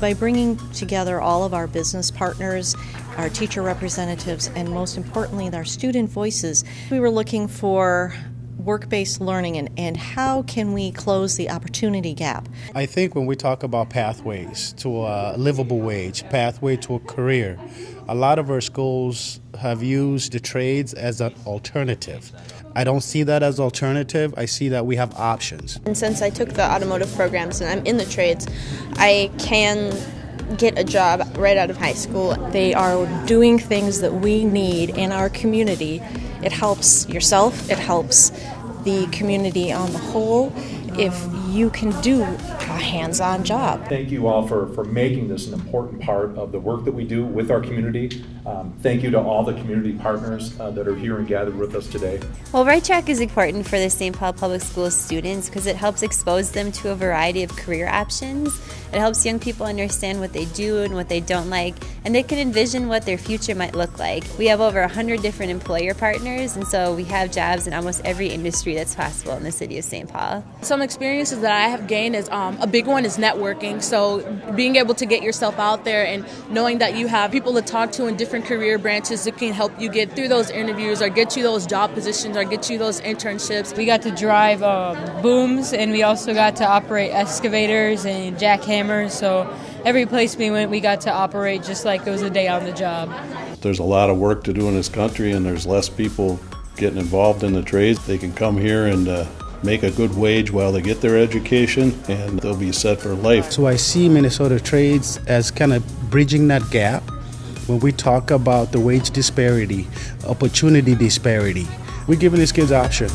By bringing together all of our business partners, our teacher representatives, and most importantly, our student voices, we were looking for work-based learning and, and how can we close the opportunity gap? I think when we talk about pathways to a livable wage, pathway to a career, a lot of our schools have used the trades as an alternative. I don't see that as alternative. I see that we have options. And since I took the automotive programs and I'm in the trades, I can get a job right out of high school. They are doing things that we need in our community. It helps yourself, it helps the community on the whole if you can do a hands-on job. Thank you all for, for making this an important part of the work that we do with our community. Um, thank you to all the community partners uh, that are here and gathered with us today. Well, Right Track is important for the St. Paul Public Schools students because it helps expose them to a variety of career options. It helps young people understand what they do and what they don't like, and they can envision what their future might look like. We have over 100 different employer partners, and so we have jobs in almost every industry that's possible in the city of St. Paul. Some experiences that I have gained is um, a big one is networking. So being able to get yourself out there and knowing that you have people to talk to in different career branches that can help you get through those interviews or get you those job positions or get you those internships. We got to drive uh, booms and we also got to operate excavators and jackhammers. So every place we went, we got to operate just like it was a day on the job. There's a lot of work to do in this country and there's less people getting involved in the trades. They can come here and uh, make a good wage while they get their education, and they'll be set for life. So I see Minnesota Trades as kind of bridging that gap when we talk about the wage disparity, opportunity disparity. We're giving these kids option.